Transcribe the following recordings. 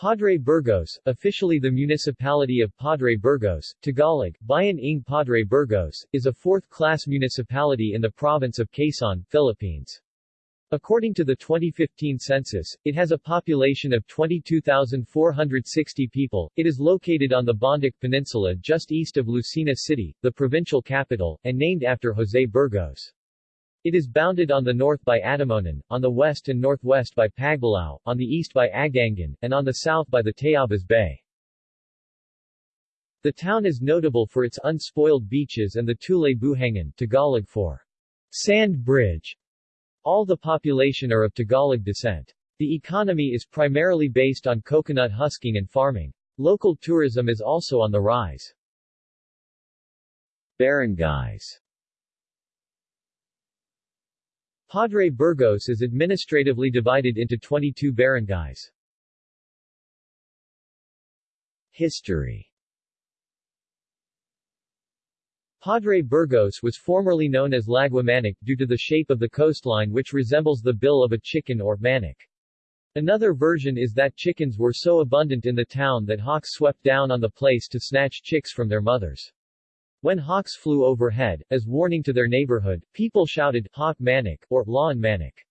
Padre Burgos, officially the municipality of Padre Burgos, Tagalog, Bayan ng Padre Burgos, is a fourth-class municipality in the province of Quezon, Philippines. According to the 2015 census, it has a population of 22,460 people. It is located on the Bondoc Peninsula just east of Lucena City, the provincial capital, and named after José Burgos. It is bounded on the north by Atimonan, on the west and northwest by Pagbilao, on the east by Agdangan, and on the south by the Tayabas Bay. The town is notable for its unspoiled beaches and the Tulay Buhangin Tagalog for sand bridge. All the population are of Tagalog descent. The economy is primarily based on coconut husking and farming. Local tourism is also on the rise. Barangays Padre Burgos is administratively divided into 22 barangays. History Padre Burgos was formerly known as Laguimanoc due to the shape of the coastline which resembles the bill of a chicken or manic. Another version is that chickens were so abundant in the town that hawks swept down on the place to snatch chicks from their mothers. When hawks flew overhead, as warning to their neighborhood, people shouted, Hawk Manic, or Lawn Manic.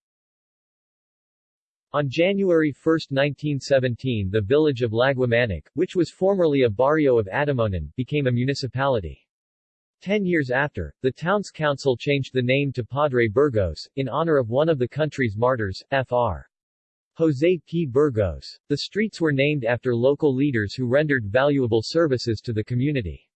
On January 1, 1917 the village of Lagwa which was formerly a barrio of Atimonan, became a municipality. Ten years after, the town's council changed the name to Padre Burgos, in honor of one of the country's martyrs, Fr. José P. Burgos. The streets were named after local leaders who rendered valuable services to the community.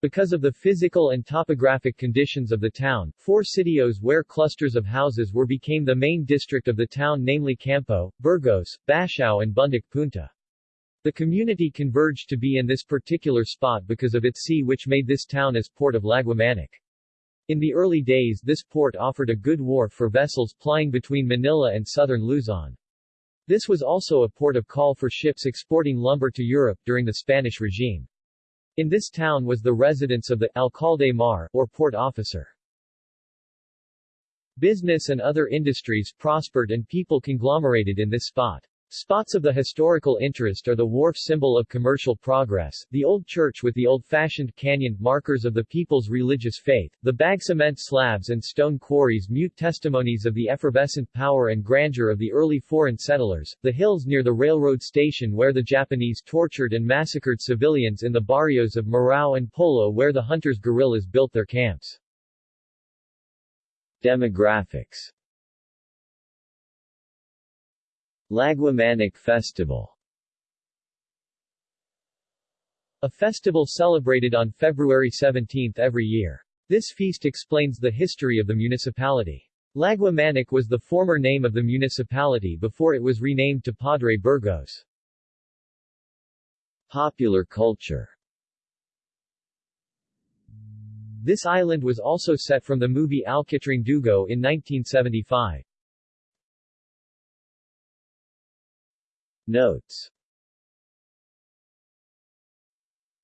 Because of the physical and topographic conditions of the town, four sitios where clusters of houses were became the main district of the town namely Campo, Burgos, Bashao and Bundoc Punta. The community converged to be in this particular spot because of its sea which made this town as port of Laguimanoc. In the early days this port offered a good wharf for vessels plying between Manila and southern Luzon. This was also a port of call for ships exporting lumber to Europe during the Spanish regime. In this town was the residence of the alcalde mar, or port officer. Business and other industries prospered and people conglomerated in this spot. Spots of the historical interest are the wharf symbol of commercial progress, the old church with the old-fashioned canyon markers of the people's religious faith, the bag cement slabs and stone quarries mute testimonies of the effervescent power and grandeur of the early foreign settlers, the hills near the railroad station where the Japanese tortured and massacred civilians in the barrios of Marao and Polo where the hunters guerrillas built their camps. Demographics Laguimanoc Festival A festival celebrated on February 17 every year. This feast explains the history of the municipality. Laguimanoc was the former name of the municipality before it was renamed to Padre Burgos. Popular culture This island was also set from the movie Alkitrang Dugo in 1975. Notes.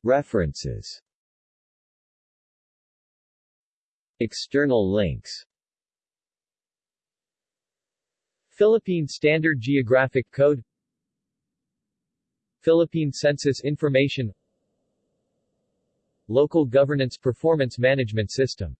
References. External links. Philippine Standard Geographic Code. Philippine Census Information. Local Governance Performance Management System